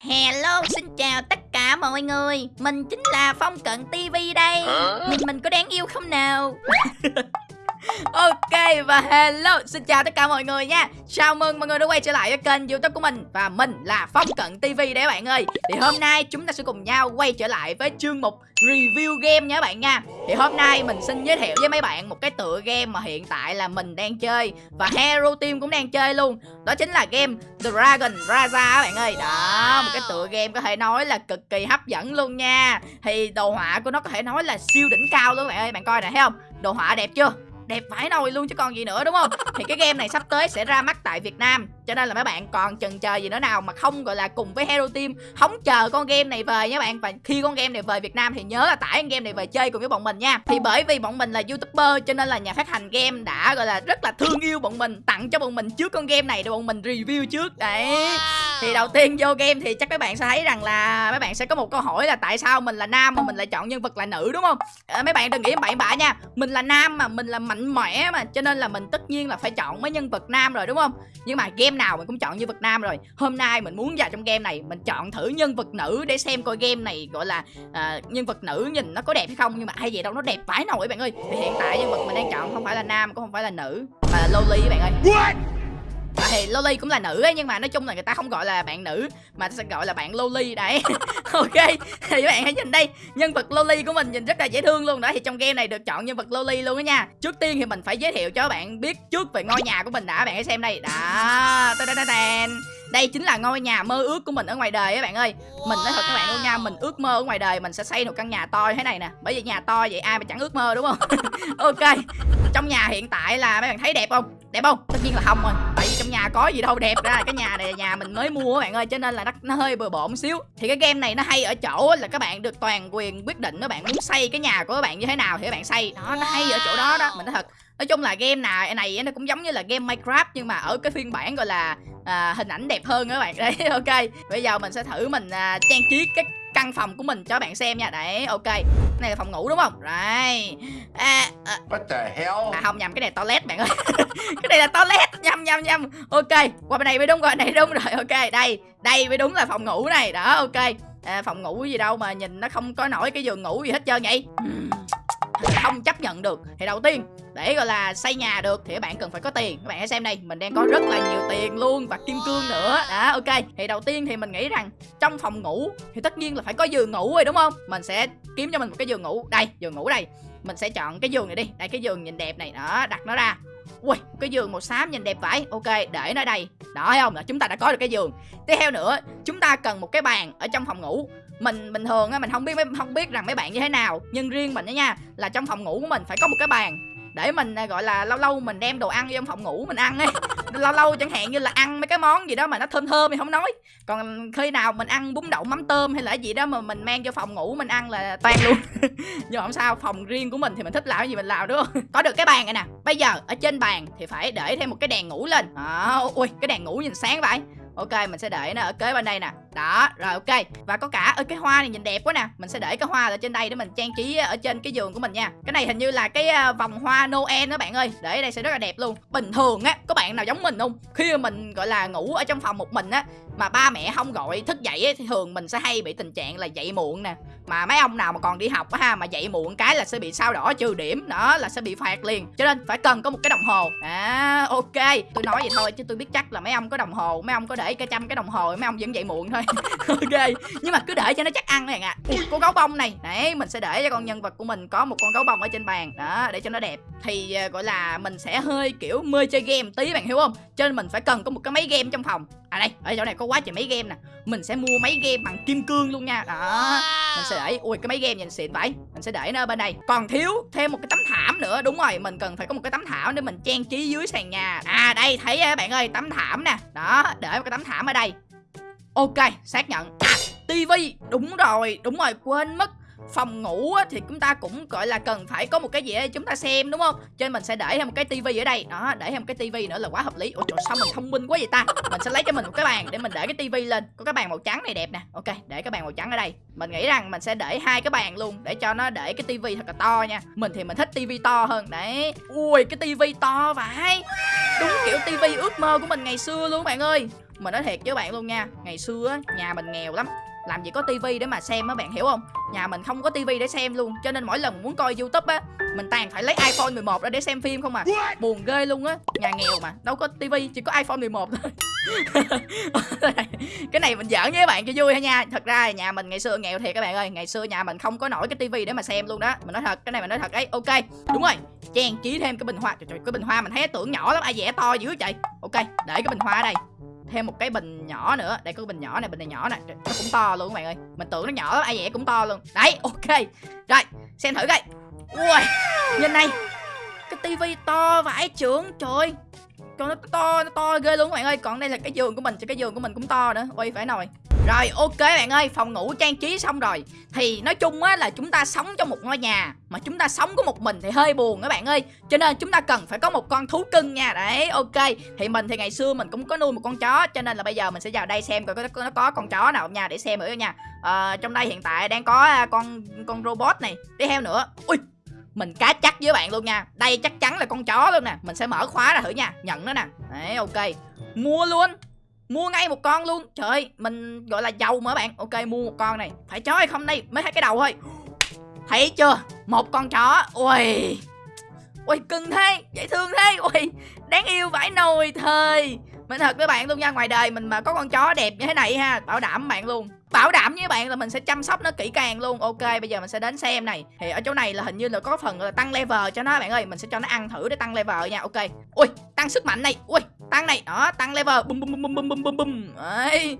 Hello, xin chào tất cả mọi người. Mình chính là Phong Cận TV đây. Nhìn mình có đáng yêu không nào Ok và hello Xin chào tất cả mọi người nha. Chào mừng mọi người đã quay trở lại với kênh youtube của mình. Và mình là Phong Cận TV đấy bạn ơi. Thì hôm nay chúng ta sẽ cùng nhau quay trở lại với chương mục review game nha các bạn nha. Thì hôm nay mình xin giới thiệu với mấy bạn một cái tựa game mà hiện tại là mình đang chơi. Và Hero Team cũng đang chơi luôn. Đó chính là game Dragon Raza các bạn ơi. Đó, một cái tựa game có thể nói là cực kỳ hấp dẫn luôn nha. Thì đồ họa của nó có thể nói là siêu đỉnh cao luôn bạn ơi. Bạn coi nè thấy không? Đồ họa đẹp chưa đẹp vãi nồi luôn chứ còn gì nữa, đúng không? Thì cái game này sắp tới sẽ ra mắt tại Việt Nam cho nên là mấy bạn còn chần chờ gì nữa nào mà không gọi là cùng với Hero Team hóng chờ con game này về nha bạn. Và khi con game này về Việt Nam thì nhớ là tải con game này về chơi cùng với bọn mình nha. Thì bởi vì bọn mình là youtuber cho nên là nhà phát hành game đã gọi là rất là thương yêu bọn mình tặng cho bọn mình trước con game này để bọn mình review trước. Đấy. Thì đầu tiên vô game thì chắc các bạn sẽ thấy rằng là mấy bạn sẽ có một câu hỏi là tại sao mình là nam mà mình lại chọn nhân vật là nữ đúng không? À, mấy bạn đừng nghĩ bậy bạ nha. Mình là nam mà mình là mạnh mẽ mà cho nên là mình tất nhiên là phải chọn mấy nhân vật nam rồi đúng không? Nhưng mà game nào mình cũng chọn như vật nam rồi. Hôm nay mình muốn vào trong game này mình chọn thử nhân vật nữ để xem coi game này gọi là uh, nhân vật nữ nhìn nó có đẹp hay không. Nhưng mà hay vậy đâu nó đẹp phải nổi bạn ơi. Thì hiện tại nhân vật mình đang chọn không phải là nam cũng không phải là nữ mà là loli các bạn ơi. What? Thì Loli cũng là nữ ấy, nhưng mà nói chung là người ta không gọi là bạn nữ mà sẽ gọi là bạn Loli đấy. Ok thì các bạn hãy nhìn đây. Nhân vật Loli của mình nhìn rất là dễ thương luôn đó. Thì trong game này được chọn nhân vật Loli luôn đó nha. Trước tiên thì mình phải giới thiệu cho các bạn biết trước về ngôi nhà của mình đã. Bạn hãy xem đây. Đó. Đây chính là ngôi nhà mơ ước của mình ở ngoài đời các bạn ơi. Mình nói thật các bạn luôn nha mình ước mơ ở ngoài đời mình sẽ xây một căn nhà to như thế này nè. Bởi vì nhà to vậy ai mà chẳng ước mơ đúng không? Ok. Trong nhà hiện tại là mấy bạn thấy đẹp không? Đẹp không? Tất nhiên là không rồi nhà có gì đâu đẹp ra cái nhà này là nhà mình mới mua các bạn ơi cho nên là nó, nó hơi bừa bộn xíu. Thì cái game này nó hay ở chỗ là các bạn được toàn quyền quyết định các bạn muốn xây cái nhà của các bạn như thế nào thì các bạn xây. Đó nó hay ở chỗ đó đó mình nói thật. Nói chung là game nào này nó cũng giống như là game minecraft nhưng mà ở cái phiên bản gọi là à, hình ảnh đẹp hơn các bạn. Đấy ok. Bây giờ mình sẽ thử mình à, trang trí cái căn phòng của mình cho bạn xem nha. Đấy ok. Cái này là phòng ngủ đúng không? Rồi à, à, What the hell? À không nhầm cái này toilet bạn ơi. Cái này là toilet. Nhầm nhầm nhầm. Ok qua bên này mới đúng qua bên này đúng rồi. Ok đây đây mới đúng là phòng ngủ này. Đó ok. À, phòng ngủ gì đâu mà nhìn nó không có nổi cái giường ngủ gì hết trơn vậy không chấp nhận được thì đầu tiên để gọi là xây nhà được thì các bạn cần phải có tiền. Các bạn hãy xem đây mình đang có rất là nhiều tiền luôn và kim cương nữa. Đó ok. Thì đầu tiên thì mình nghĩ rằng trong phòng ngủ thì tất nhiên là phải có giường ngủ rồi đúng không? Mình sẽ kiếm cho mình một cái giường ngủ. Đây giường ngủ đây. Mình sẽ chọn cái giường này đi. Đây cái giường nhìn đẹp này. Đó đặt nó ra. Ui, cái giường màu xám nhìn đẹp vậy. Ok, để nó đây. Đó thấy không? Là chúng ta đã có được cái giường. Tiếp theo nữa, chúng ta cần một cái bàn ở trong phòng ngủ mình bình thường á mình không biết không biết rằng mấy bạn như thế nào. Nhưng riêng mình đó nha là trong phòng ngủ của mình phải có một cái bàn để mình à, gọi là lâu lâu mình đem đồ ăn vô trong phòng ngủ mình ăn ấy. Lâu lâu chẳng hạn như là ăn mấy cái món gì đó mà nó thơm thơm thì không nói. Còn khi nào mình ăn bún đậu mắm tôm hay là gì đó mà mình mang vô phòng ngủ mình ăn là toan luôn. Nhưng không sao phòng riêng của mình thì mình thích làm cái gì mình làm đúng không? Có được cái bàn này nè. Bây giờ ở trên bàn thì phải để thêm một cái đèn ngủ lên. À, ui cái đèn ngủ nhìn sáng vậy ok mình sẽ để nó ở kế bên đây nè. Đó rồi ok. Và có cả ở cái hoa này nhìn đẹp quá nè. Mình sẽ để cái hoa ở trên đây để mình trang trí ở trên cái giường của mình nha. Cái này hình như là cái vòng hoa noel đó bạn ơi. Để ở đây sẽ rất là đẹp luôn. Bình thường á có bạn nào giống mình không? Khi mà mình gọi là ngủ ở trong phòng một mình á mà ba mẹ không gọi thức dậy ấy, thì thường mình sẽ hay bị tình trạng là dậy muộn nè mà mấy ông nào mà còn đi học á ha mà dậy muộn cái là sẽ bị sao đỏ trừ điểm đó là sẽ bị phạt liền. Cho nên phải cần có một cái đồng hồ. À ok tôi nói vậy thôi chứ tôi biết chắc là mấy ông có đồng hồ mấy ông có để cái trăm cái đồng hồ mấy ông vẫn dậy muộn thôi. Ok nhưng mà cứ để cho nó chắc ăn này ạ à. con gấu bông này. Đấy mình sẽ để cho con nhân vật của mình có một con gấu bông ở trên bàn. Đó để cho nó đẹp. Thì uh, gọi là mình sẽ hơi kiểu mê chơi game tí bạn hiểu không? Cho nên mình phải cần có một cái máy game trong phòng à đây ở chỗ này có quá trời máy game nè. Mình sẽ mua máy game bằng kim cương luôn nha. Đó mình sẽ để ui cái máy game nhìn xịn vậy. Mình sẽ để nó bên đây. Còn thiếu thêm một cái tấm thảm nữa. Đúng rồi mình cần phải có một cái tấm thảm để mình trang trí dưới sàn nhà. À đây thấy á bạn ơi tấm thảm nè. Đó để một cái tấm thảm ở đây. Ok xác nhận. À tivi. Đúng rồi đúng rồi quên mất phòng ngủ á, thì chúng ta cũng gọi là cần phải có một cái gì để chúng ta xem đúng không? Cho nên mình sẽ để thêm một cái tivi ở đây. Đó để thêm một cái tivi nữa là quá hợp lý. Ủa trời sao mình thông minh quá vậy ta? Mình sẽ lấy cho mình một cái bàn để mình để cái tivi lên. Có cái bàn màu trắng này đẹp nè. Ok để cái bàn màu trắng ở đây. Mình nghĩ rằng mình sẽ để hai cái bàn luôn để cho nó để cái tivi thật là to nha. Mình thì mình thích tivi to hơn. Đấy. Ui cái tivi to vậy đúng kiểu tivi ước mơ của mình ngày xưa luôn bạn ơi. Mình nói thiệt với bạn luôn nha. Ngày xưa á, nhà mình nghèo lắm làm gì có tivi để mà xem á bạn hiểu không? Nhà mình không có tivi để xem luôn cho nên mỗi lần muốn coi youtube á mình toàn phải lấy iphone 11 ra để xem phim không à. Buồn ghê luôn á nhà nghèo mà đâu có tivi chỉ có iphone 11 thôi. Cái này mình giỡn với các bạn cho vui ha nha. Thật ra nhà mình ngày xưa nghèo thiệt các bạn ơi ngày xưa nhà mình không có nổi cái tivi để mà xem luôn đó. Mình nói thật cái này mình nói thật ấy ok đúng rồi. Trang trí thêm cái bình hoa trời, trời cái bình hoa mình thấy tưởng nhỏ lắm ai vẽ to dữ vậy ok để cái bình hoa ở đây thêm một cái bình nhỏ nữa. Đây, có cái bình nhỏ này, bình này nhỏ nè. Nó cũng to luôn các bạn ơi. Mình tưởng nó nhỏ lắm, ai vậy cũng to luôn. Đấy, ok. Rồi, xem thử coi. Ui, nhìn này. Cái tivi to vãi trưởng, trời còn nó to nó to ghê luôn các bạn ơi. Còn đây là cái giường của mình cho cái giường của mình cũng to nữa. Ui phải nồi rồi ok bạn ơi phòng ngủ trang trí xong rồi. Thì nói chung á là chúng ta sống trong một ngôi nhà mà chúng ta sống có một mình thì hơi buồn các bạn ơi. Cho nên chúng ta cần phải có một con thú cưng nha. Đấy ok. Thì mình thì ngày xưa mình cũng có nuôi một con chó cho nên là bây giờ mình sẽ vào đây xem coi có nó có con chó nào nha để xem nữa nha. À, trong đây hiện tại đang có à, con con robot này. Đi theo nữa. Ui mình cá chắc với bạn luôn nha. Đây chắc chắn là con chó luôn nè. Mình sẽ mở khóa ra thử nha. Nhận nó nè. Đấy ok. Mua luôn mua ngay một con luôn. Trời mình gọi là giàu mà bạn. Ok, mua một con này. Phải chó hay không đây? Mới thấy cái đầu thôi. Thấy chưa? Một con chó. Ui. Ui, cưng thế. Dễ thương thế. Ui, đáng yêu vãi nồi thời. Mình thật với bạn luôn nha. Ngoài đời mình mà có con chó đẹp như thế này ha, bảo đảm bạn luôn bảo đảm với bạn là mình sẽ chăm sóc nó kỹ càng luôn. Ok, bây giờ mình sẽ đến xem này. Thì ở chỗ này là hình như là có phần là tăng level cho nó, bạn ơi. Mình sẽ cho nó ăn thử để tăng level nha. Ok. Ui, tăng sức mạnh này. Ui, tăng này. Đó, tăng level. Bum bum bum bum bum bum bum đấy.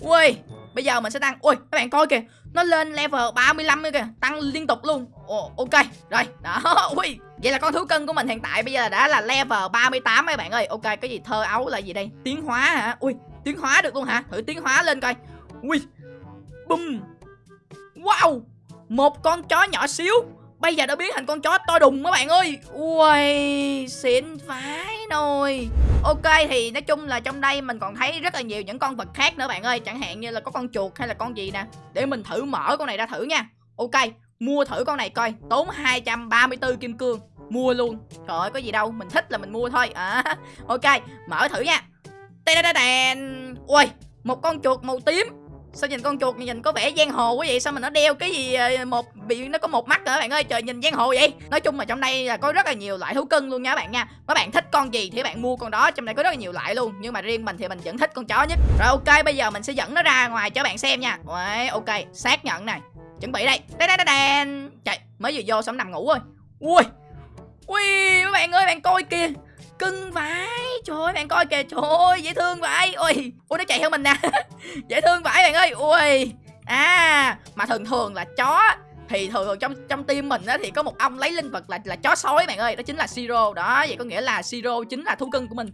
Ui, bây giờ mình sẽ tăng. Ui, các bạn coi kìa. Nó lên level 35 nữa kìa. Tăng liên tục luôn. Ồ, ok. Rồi, đó. Ui, vậy là con thú cưng của mình hiện tại bây giờ đã là level 38 mấy bạn ơi. Ok, cái gì thơ ấu là gì đây? Tiến hóa hả? Ui, tiến hóa được luôn hả? Thử tiến hóa lên coi. Ui Bùm. Wow. Một con chó nhỏ xíu. Bây giờ đã biến thành con chó to đùng các bạn ơi. Ui xịn vãi nồi. Ok, thì nói chung là trong đây mình còn thấy rất là nhiều những con vật khác nữa bạn ơi. Chẳng hạn như là có con chuột hay là con gì nè. Để mình thử mở con này ra thử nha. Ok, mua thử con này coi. Tốn 234 kim cương. Mua luôn. Trời ơi, có gì đâu. Mình thích là mình mua thôi. À ok, mở thử nha. Đèn đèn đèn ui một con chuột màu tím sao nhìn con chuột nhìn có vẻ giang hồ quá vậy? Sao mà nó đeo cái gì ờ, một bị nó có một mắt nữa bạn ơi? Trời nhìn giang hồ vậy. Nói chung là trong đây là có rất là nhiều loại thú cưng luôn nha các bạn nha. Các bạn thích con gì thì bạn mua con đó. Trong đây có rất là nhiều loại luôn. Nhưng mà riêng mình thì mình vẫn thích con chó nhất. Rồi ok bây giờ mình sẽ dẫn nó ra ngoài cho bạn xem nha. Đấy, ok xác nhận này. Chuẩn bị đây. Đây đây đây đèn trời mới vừa vô xong nằm ngủ rồi. Ui ui các bạn ơi bạn coi kìa cưng vãi. Trời ơi, bạn coi kìa. Trời ơi, dễ thương vãi. Ui ui nó chạy theo mình nè. Dễ thương vãi bạn ơi. Ui. À mà thường thường là chó thì thường thường trong trong tim mình á, thì có một ông lấy linh vật là là chó sói bạn ơi. Đó chính là siro đó, vậy có nghĩa là siro chính là thú cưng của mình.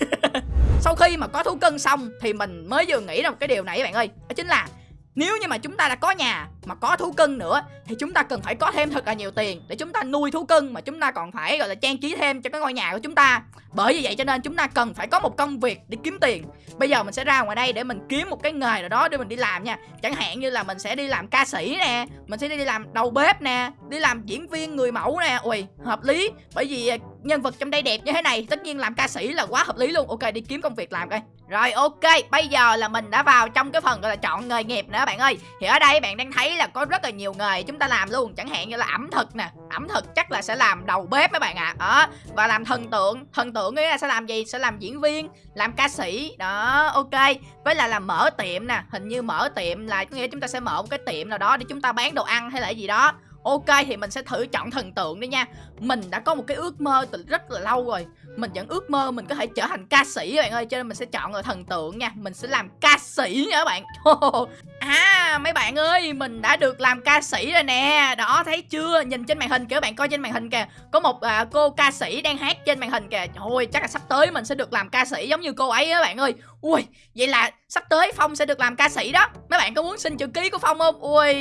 Sau khi mà có thú cưng xong thì mình mới vừa nghĩ ra một cái điều này bạn ơi. Đó chính là nếu như mà chúng ta đã có nhà, mà có thú cưng nữa, thì chúng ta cần phải có thêm thật là nhiều tiền để chúng ta nuôi thú cưng, mà chúng ta còn phải, gọi là, trang trí thêm cho cái ngôi nhà của chúng ta. Bởi vì vậy cho nên chúng ta cần phải có một công việc để kiếm tiền. Bây giờ mình sẽ ra ngoài đây để mình kiếm một cái nghề nào đó để mình đi làm nha. Chẳng hạn như là mình sẽ đi làm ca sĩ nè, mình sẽ đi làm đầu bếp nè, đi làm diễn viên người mẫu nè. Ui, hợp lý. Bởi vì à, nhân vật trong đây đẹp như thế này, tất nhiên làm ca sĩ là quá hợp lý luôn. Ok, đi kiếm công việc làm coi rồi, ok, bây giờ là mình đã vào trong cái phần gọi là chọn nghề nghiệp nữa bạn ơi. Thì ở đây bạn đang thấy là có rất là nhiều nghề chúng ta làm luôn. Chẳng hạn như là ẩm thực nè. Ẩm thực chắc là sẽ làm đầu bếp mấy bạn ạ. À. đó, và làm thần tượng. Thần tượng nghĩa là sẽ làm gì? Sẽ làm diễn viên, làm ca sĩ. Đó, ok. Với là làm mở tiệm nè. Hình như mở tiệm là có nghĩa chúng ta sẽ mở một cái tiệm nào đó để chúng ta bán đồ ăn hay là gì đó. Ok, thì mình sẽ thử chọn thần tượng đi nha. Mình đã có một cái ước mơ từ rất là lâu rồi. Mình vẫn ước mơ mình có thể trở thành ca sĩ các bạn ơi Cho nên mình sẽ chọn là thần tượng nha. Mình sẽ làm ca sĩ nha các bạn. À mấy bạn ơi Mình đã được làm ca sĩ rồi nè. Đó thấy chưa? Nhìn trên màn hình kìa các bạn coi trên màn hình kìa. Có một à, cô ca sĩ đang hát trên màn hình kìa. Trời chắc là sắp tới mình sẽ được làm ca sĩ giống như cô ấy á bạn ơi. Ui vậy là sắp tới Phong sẽ được làm ca sĩ đó. Mấy bạn có muốn xin chữ ký của Phong không? Ui.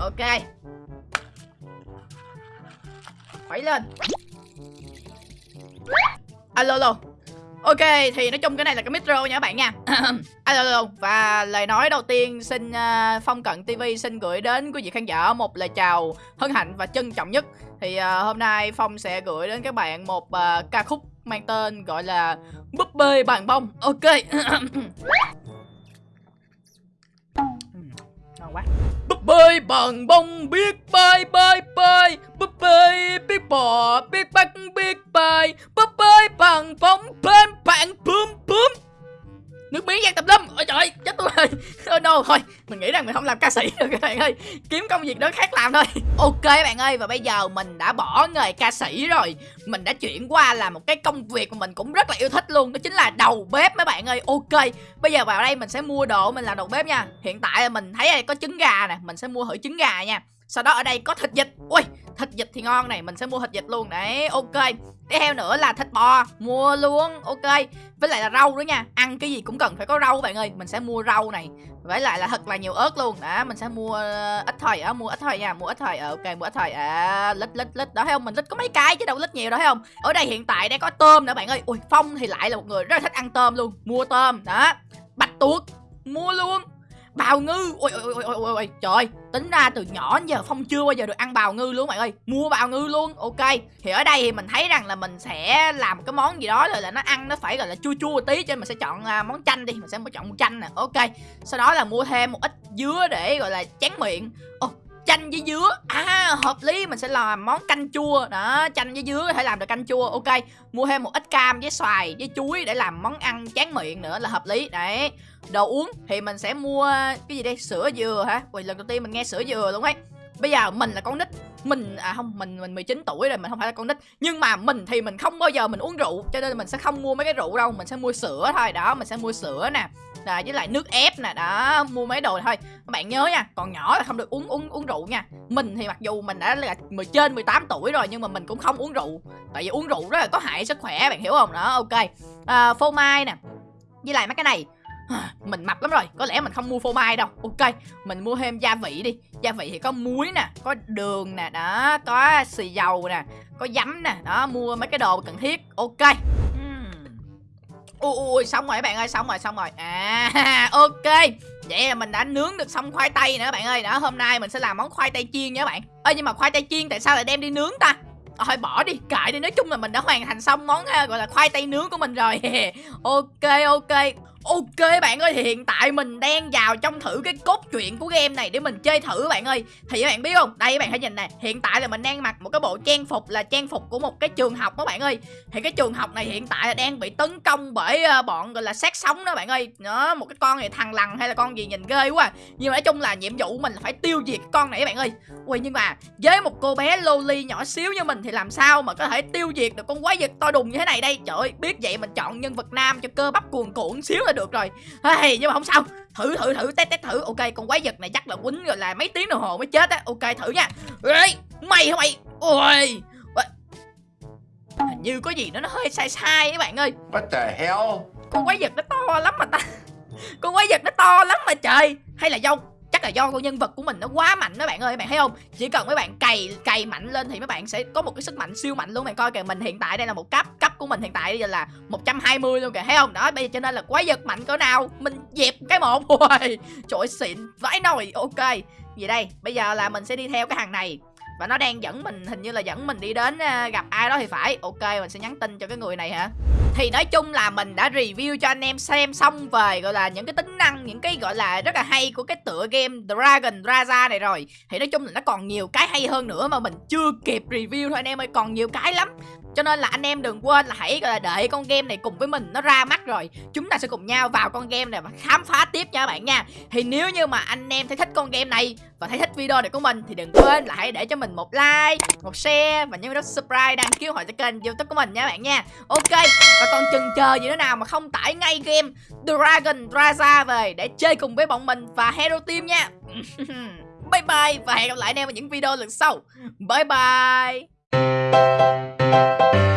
Ok. Phải lên. Alo alo Ok thì nói chung cái này là cái micro nha các bạn nha. Alo alo Và lời nói đầu tiên xin uh, Phong Cận TV xin gửi đến quý vị khán giả một lời chào hân hạnh và trân trọng nhất. Thì uh, hôm nay Phong sẽ gửi đến các bạn một uh, ca khúc mang tên gọi là búp bê bàn bông. Ok. Ngon quá. Búp bê bàn bông biết bơi bơi bơi búp bê biết bò biết bắt biết bơi búp bơi bằng bông bên bạn, bướm bướm. Nước miếng giang tập lâm. Ôi trời chết tôi rồi. Oh no, thôi, mình nghĩ rằng mình không làm ca sĩ được các bạn ơi. Kiếm công việc đó khác làm thôi. Ok bạn ơi, và bây giờ mình đã bỏ nghề ca sĩ rồi. Mình đã chuyển qua làm một cái công việc mà mình cũng rất là yêu thích luôn, đó chính là đầu bếp mấy bạn ơi. Ok, bây giờ vào đây mình sẽ mua đồ mình làm đầu bếp nha. Hiện tại mình thấy đây có trứng gà nè, mình sẽ mua thử trứng gà nha. Sau đó ở đây có thịt vịt. Ui thịt vịt thì ngon này mình sẽ mua thịt vịt luôn. Đấy ok. Tiếp theo nữa là thịt bò mua luôn ok. Với lại là rau nữa nha ăn cái gì cũng cần phải có rau bạn ơi. Mình sẽ mua rau này với lại là thật là nhiều ớt luôn. Đó mình sẽ mua ờ, ít thôi á mua ít thôi nha mua ít thôi. Ờ, ok mua ít thôi. À lít lít lít. Đó thấy không? Mình lít có mấy cái chứ đâu lít nhiều đó thấy không? Ở đây hiện tại đang có tôm nữa bạn ơi. Ui phong thì lại là một người rất là thích ăn tôm luôn mua tôm. Đó bạch tuộc mua luôn bào ngư. Ôi ôi ôi ôi ôi ôi trời. Tính ra từ nhỏ đến giờ phong chưa bao giờ được ăn bào ngư luôn mày ơi. Mua bào ngư luôn. Ok. Thì ở đây thì mình thấy rằng là mình sẽ làm cái món gì đó rồi là nó ăn nó phải gọi là chua chua tí cho nên mình sẽ chọn uh, món chanh đi. Mình sẽ chọn món chanh nè. Ok. Sau đó là mua thêm một ít dứa để gọi là chán miệng. Oh, chanh với dứa. À hợp lý, mình sẽ làm món canh chua. Đó, chanh với dứa có thể làm được canh chua. Ok, mua thêm một ít cam với xoài với chuối để làm món ăn chán miệng nữa là hợp lý. Đấy, đồ uống thì mình sẽ mua, cái gì đây? Sữa dừa hả? Ui, lần đầu tiên mình nghe sữa dừa luôn ấy bây giờ mình là con nít. Mình à không mình mình 19 tuổi rồi mình không phải là con nít. Nhưng mà mình thì mình không bao giờ mình uống rượu cho nên mình sẽ không mua mấy cái rượu đâu. Mình sẽ mua sữa thôi. Đó mình sẽ mua sữa nè. À, với lại nước ép nè. Đó mua mấy đồ thôi. Các bạn nhớ nha còn nhỏ là không được uống uống uống rượu nha. Mình thì mặc dù mình đã là mười trên 18 tuổi rồi nhưng mà mình cũng không uống rượu. Tại vì uống rượu rất là có hại sức khỏe bạn hiểu không? Đó ok. À, phô mai nè. Với lại mấy cái này mình mập lắm rồi, có lẽ mình không mua phô mai đâu. Ok, mình mua thêm gia vị đi. Gia vị thì có muối nè, có đường nè, đó, có xì dầu nè, có giấm nè, đó, mua mấy cái đồ cần thiết. Ok. Ui ui xong rồi các bạn ơi, xong rồi xong rồi. À ok. Vậy là mình đã nướng được xong khoai tây nữa bạn ơi. Đó, hôm nay mình sẽ làm món khoai tây chiên nha các bạn. Ơ nhưng mà khoai tây chiên tại sao lại đem đi nướng ta? Thôi, bỏ đi cãi đi. Nói chung là mình đã hoàn thành xong món à, gọi là khoai tây nướng của mình rồi. Ok ok. Ok bạn ơi, thì hiện tại mình đang vào trong thử cái cốt truyện của game này để mình chơi thử bạn ơi. Thì các bạn biết không? Đây các bạn hãy nhìn nè. Hiện tại là mình đang mặc một cái bộ trang phục là trang phục của một cái trường học đó bạn ơi. Thì cái trường học này hiện tại là đang bị tấn công bởi ờ, bọn, gọi là, sát sống đó bạn ơi. Nó một cái con này thằng lằn hay là con gì nhìn ghê quá à. Nhưng mà nói chung là nhiệm vụ mình là phải tiêu diệt con này các bạn ơi. Ui, nhưng mà với một cô bé loli nhỏ xíu như mình thì làm sao mà có thể tiêu diệt được con quái vật to đùng như thế này đây? Trời ơi, biết vậy mình chọn nhân vật nam cho cơ bắp cuồn cuộn xíu à là được rồi. Hey, nhưng mà không sao. Thử thử thử test test thử. Ok con quái vật này chắc là quýnh rồi là mấy tiếng đồng hồ mới chết á. Ok thử nha. Ê, mày hả mày? Ôi. Hình như có gì đó nó hơi sai sai các bạn ơi. What the hell? Con quái vật nó to lắm mà ta. Con quái vật nó to lắm mà trời. Hay là do chắc là do con nhân vật của mình nó quá mạnh đó bạn ơi bạn thấy không? Chỉ cần mấy bạn cày cày mạnh lên thì mấy bạn sẽ có một cái sức mạnh siêu mạnh luôn bạn coi kìa mình hiện tại đây là một cấp của mình hiện tại bây giờ là 120 luôn kìa, thấy không? Đó, bây giờ cho nên là quái vật mạnh cỡ nào? Mình dẹp cái một. Rồi trời xịn vãi nồi. Ok gì đây, bây giờ là mình sẽ đi theo cái hàng này. Và nó đang dẫn mình, hình như là dẫn mình đi đến ờ, gặp ai đó thì phải. Ok, mình sẽ nhắn tin cho cái người này hả? Thì nói chung là mình đã review cho anh em xem xong về, gọi là, những cái tính năng, những cái, gọi là, rất là hay của cái tựa game Dragon Raza này rồi. Thì nói chung là nó còn nhiều cái hay hơn nữa mà mình chưa kịp review thôi anh em ơi. Còn nhiều cái lắm cho nên là anh em đừng quên là hãy để con game này cùng với mình nó ra mắt rồi. Chúng ta sẽ cùng nhau vào con game này và khám phá tiếp nha các bạn nha. Thì nếu như mà anh em thấy thích con game này và thấy thích video này của mình Thì đừng quên là hãy để cho mình một like, một share và nhấn nút subscribe đăng ký hội cho kênh youtube của mình nha các bạn nha. Ok và còn chừng chờ gì nữa nào mà không tải ngay game Dragon Raza về để chơi cùng với bọn mình và Hero Team nha. Bye bye và hẹn gặp lại anh em ở những video lần sau. Bye bye. Thank you.